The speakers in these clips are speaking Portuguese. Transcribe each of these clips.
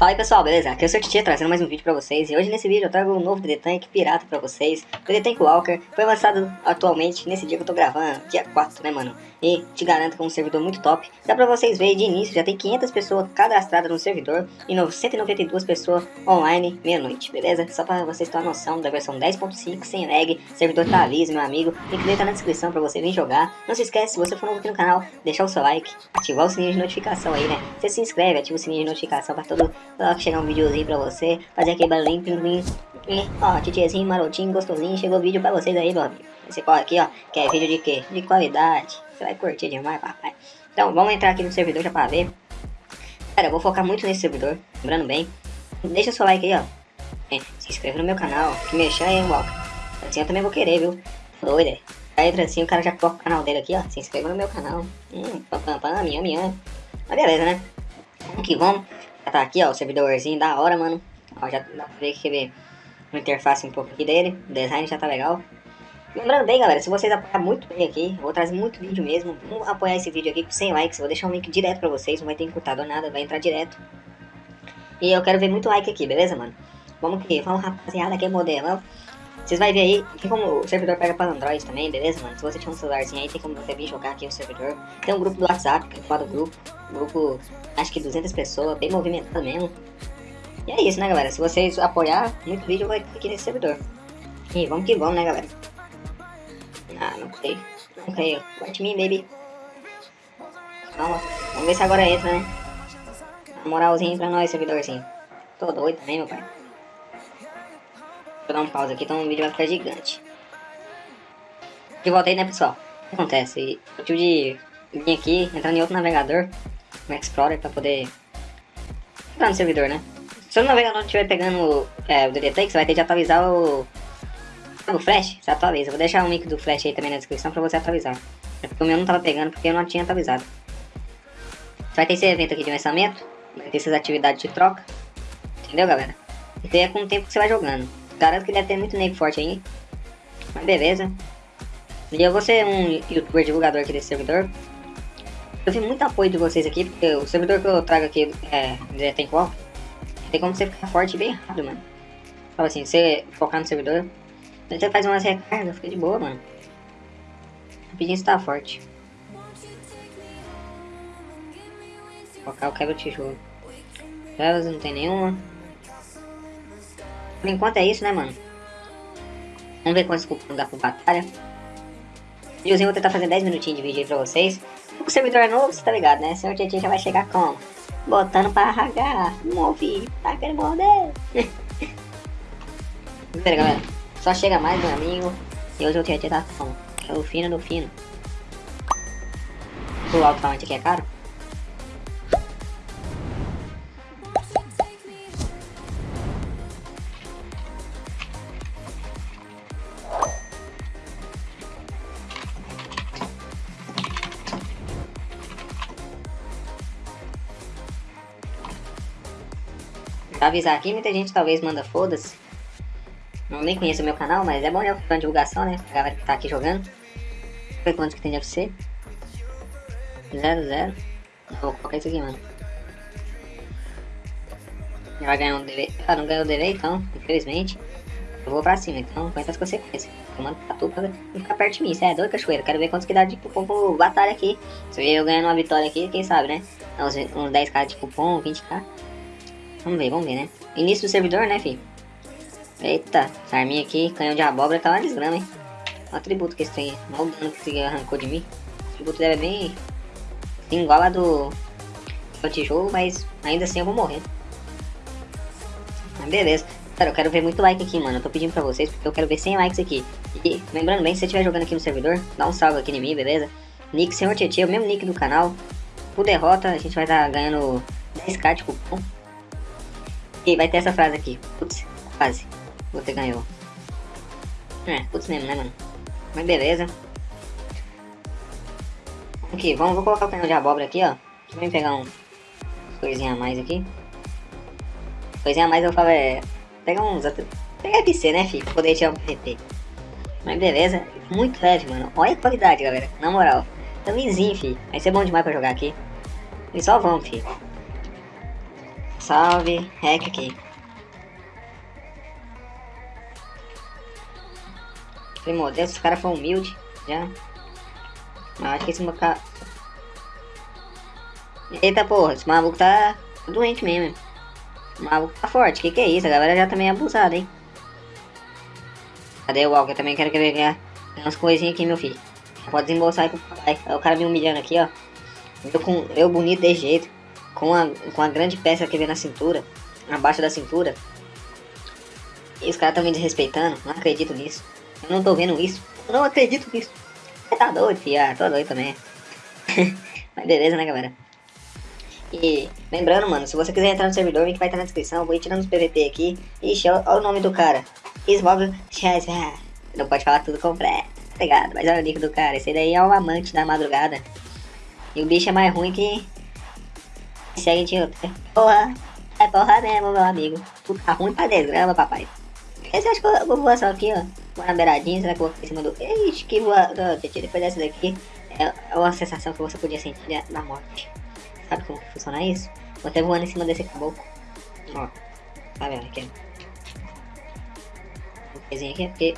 Fala aí pessoal, beleza? Aqui é o seu Titia trazendo mais um vídeo pra vocês. E hoje nesse vídeo eu trago um novo DD Tank pirata pra vocês. O DD Tank Walker foi lançado atualmente nesse dia que eu tô gravando, dia 4 né mano? E te garanto que é um servidor muito top. Dá pra vocês verem de início, já tem 500 pessoas cadastradas no servidor E 192 pessoas online meia-noite, beleza? Só pra vocês terem uma noção da versão 10.5 sem lag Servidor tá liso, meu amigo. Link tá na descrição pra você vir jogar. Não se esquece, se você for novo aqui no canal, deixar o seu like Ativar o sininho de notificação aí, né? Você se inscreve, ativa o sininho de notificação pra todo Coloca chegar um videozinho pra você, fazer aquele barulhinho, plim, plim. E, ó, titiezinho, marotinho, gostosinho, chegou vídeo pra vocês aí, meu amigo. Você corre aqui, ó, que é vídeo de quê? De qualidade. Você vai curtir demais, papai. Então, vamos entrar aqui no servidor já pra ver. Cara, eu vou focar muito nesse servidor, lembrando bem. Deixa seu like aí, ó. É, se inscreva no meu canal, que mexer aí, Walker. Assim eu também vou querer, viu? Doido, é. Aí entra assim, o cara já coloca o canal dele aqui, ó. Se inscreva no meu canal. Hum, pam, pam, pam, minha, minha. Mas beleza, né? Vamos que vamos. Tá aqui, ó, o servidorzinho da hora, mano. Ó, já dá pra ver que ver uma interface um pouco aqui dele. O design já tá legal. Lembrando bem, galera, se vocês apoiarem muito bem aqui, vou trazer muito vídeo mesmo. Vamos apoiar esse vídeo aqui com 100 likes. Vou deixar um link direto pra vocês, não vai ter encurtado nada, vai entrar direto. E eu quero ver muito like aqui, beleza, mano? Vamos que, vamos rapaziada, aqui é modelo. Vocês vão ver aí, tem como o servidor pega para Android também, beleza, mano? Se você tiver um celularzinho aí, tem como você vir jogar aqui no servidor. Tem um grupo do WhatsApp, que é do grupo. Grupo, acho que 200 pessoas, bem movimentado mesmo. E é isso, né, galera? Se vocês apoiar, muito vídeo vai aqui nesse servidor. E vamos que vamos, né, galera? Ah, não sei. Não creio. White me, baby. Calma. Vamos ver se agora entra, né? moralzinho pra nós, servidorzinho. Tô doido também, meu pai. Vou dar um pause aqui, então o vídeo vai ficar gigante. De volta aí, né, pessoal? O que acontece? Eu tive de vir aqui, entrar em outro navegador, no Explorer, pra poder entrar no servidor, né? Se o navegador estiver pegando é, o DDT, você vai ter de atualizar o, o Flash, você atualiza. Vou deixar o link do Flash aí também na descrição pra você atualizar. É porque o meu não tava pegando, porque eu não tinha atualizado. Você vai ter esse evento aqui de lançamento, vai ter essas atividades de troca, entendeu, galera? Aí é com o tempo que você vai jogando. Garanto que deve ter muito nego forte aí. Mas beleza. E eu vou ser um youtuber divulgador aqui desse servidor. Eu vi muito apoio de vocês aqui, porque o servidor que eu trago aqui é tem qual? Tem como você ficar forte bem rápido, mano. Fala assim, você focar no servidor. Você faz umas recargas, fica de boa, mano. Rapidinho você tá forte. Focar o quebra tijolo. Elas não tem nenhuma. Por enquanto é isso, né, mano? Vamos ver quantos cupons dá por batalha. Videozinho, vou tentar fazer 10 minutinhos de vídeo aí pra vocês. O servidor é novo, você tá ligado, né? Senhor Tietchan já vai chegar como? Botando pra ragar. Move, tá querendo morder. Pera, galera. Só chega mais, meu amigo. E hoje o Tietchan tá como? É o fino do fino. O alto-falante aqui é caro? Pra avisar aqui, muita gente talvez manda foda-se. Não nem conheço o meu canal, mas é bom já fazer divulgação, né? A galera que tá aqui jogando. Ver quantos que tem de FC. 0, 0. Vou colocar isso aqui, mano. Já vai ganhar um delay. Ah, não ganhou o delay, então, infelizmente. Eu vou pra cima, então aguenta as consequências. Eu mando pra tu pra ficar perto de mim. Você é doido, cachoeira. Quero ver quantos que dá de cupom batalha aqui. Se eu ganhando uma vitória aqui, quem sabe, né? Uns, uns 10k de cupom, 20k. Vamos ver, vamos ver, né? Início do servidor, né, filho? Eita, essa arminha aqui, canhão de abóbora, tá uma desgrama, hein? Olha o atributo que esse tem. Olha o dano que esse arrancou de mim. O atributo deve é bem... Assim, igual a do... do tijolo, mas ainda assim eu vou morrer. Mas beleza. Cara, eu quero ver muito like aqui, mano. Eu tô pedindo pra vocês, porque eu quero ver 100 likes aqui. E lembrando bem, se você estiver jogando aqui no servidor, dá um salve aqui em mim, beleza? Nick Senhor Tietê, o mesmo nick do canal. Por derrota, a gente vai estar tá ganhando 10k de cupom. E vai ter essa frase aqui. Putz, quase. Você ganhou. É, putz mesmo, né, mano? Mas beleza. Aqui, vamos, vou colocar o canhão de abóbora aqui, ó. Deixa eu pegar um coisinha a mais aqui. Coisinha a mais eu falo é... Pegar uns... Pegar FC, né, filho? Pra poder tirar um PVP. Mas beleza. Muito leve, mano. Olha a qualidade, galera. Na moral. Lisinho, filho. Vai ser bom demais pra jogar aqui. E só vamos, filho. Salve, hack aqui. Falei, meu Deus, esse cara foi humilde, já. Mas acho que esse cara... Eita porra, esse maluco tá doente mesmo. O maluco tá forte, que que é isso? A galera já tá meio abusada, hein. Cadê o Walker? Também quero ganhar umas coisinhas aqui, meu filho. Pode desembolsar aí pro papai. Aí o cara me humilhando aqui, ó. Eu, com, eu bonito desse jeito. Com a, com a grande peça que vem na cintura. Abaixo da cintura. E os caras tão me desrespeitando. Não acredito nisso. Eu não tô vendo isso. Eu não acredito nisso. Você tá doido, filho? Ah, tô doido também. Mas beleza, né, galera? E lembrando, mano, se você quiser entrar no servidor, o link vai estar na descrição. Vou ir tirando os PVP aqui. Ixi, olha o nome do cara. Ismog Não pode falar tudo completo, tá ligado? Mas olha o nick do cara. Esse daí é o amante da madrugada. E o bicho é mais ruim que. Segue de outro. Porra, é porra mesmo, meu amigo. Tá ruim pra desgrama, papai. Esse acho que eu vou voar só aqui, ó. Vou na beiradinha, será que eu vou em cima do. Ixi, que voa. Depois dessa daqui, é uma sensação que você podia sentir da morte. Sabe como funciona isso? Vou até voando em cima desse caboclo. Ó. Tá vendo aqui? Um pezinho aqui, porque...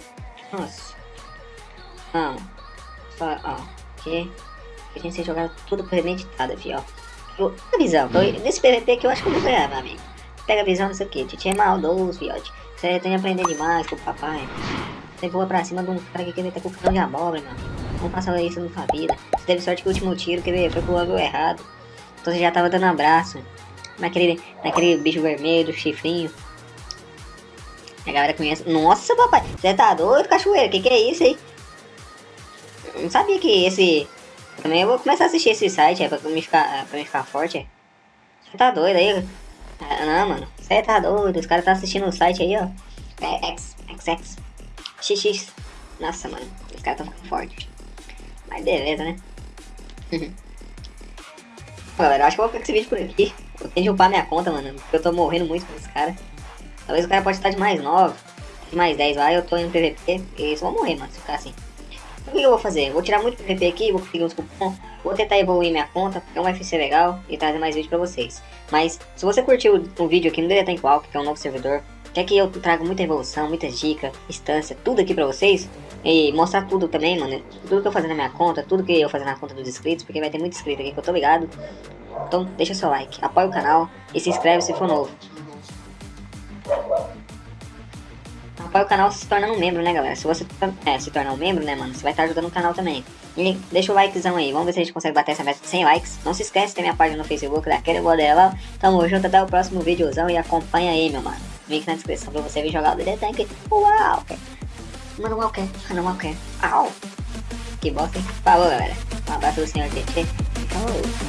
Nossa. Não. Só, ó. Aqui. A gente tem jogado tudo premeditado, aqui, ó. A visão. Tô, nesse PVP que eu acho que eu vou ganhar, meu amigo. Pega a visão disso aqui. Titi é maldoso, fiote. Você tem que aprender demais com o papai. Você voa pra cima de um cara que quer meter com o cão de abóbora, mano. Não passa isso na sua vida. Você teve sorte que o último tiro, quer ver, foi pro ângulo errado. Então você já tava dando abraço. Naquele, naquele bicho vermelho, chifrinho. A galera conhece. Nossa, papai, você tá doido, cachoeira? Que que é isso aí? Não sabia que esse. Também eu vou começar a assistir esse site, é pra me ficar, pra me ficar forte. É. Você tá doido aí? Ah, não, mano. Você tá doido. Os caras tá assistindo o site aí, ó. É X, XX. XX. Nossa, mano. Os caras tão ficando fortes. Mas beleza, né? Galera, acho que eu vou ficar esse vídeo por aqui. Eu tenho de upar minha conta, mano, porque eu tô morrendo muito com esse cara. Talvez o cara pode estar de mais 9, de mais 10 lá, eu tô em PVP, e só vou morrer, mano, se ficar assim. O que eu vou fazer? Vou tirar muito PVP aqui, vou conseguir uns cupons, vou tentar evoluir minha conta, porque é um UFC legal, e trazer mais vídeos pra vocês. Mas, se você curtiu o vídeo aqui no Deletank Walk, que é um novo servidor, quer que eu traga muita evolução, muitas dicas, instância, tudo aqui pra vocês, e mostrar tudo também, mano. Tudo que eu fazer na minha conta, tudo que eu fazer na conta dos inscritos, porque vai ter muito inscrito aqui que eu tô ligado. Então deixa seu like, apoia o canal e se inscreve se for novo. Apoia o canal se tornando um membro, né, galera? Se você é, se tornar um membro, né, mano, você vai estar ajudando o canal também. E deixa o likezão aí, vamos ver se a gente consegue bater essa meta de 100 likes. Não se esquece, tem minha página no Facebook, daquele modelo. Tamo junto, até o próximo videozão e acompanha aí, meu mano. Link na descrição pra você vir jogar o DD Tank. Uau! Mano, Walker, mano, Walker. Au! Que bosta, hein? Falou, galera. Um abraço do senhor TT. Falou.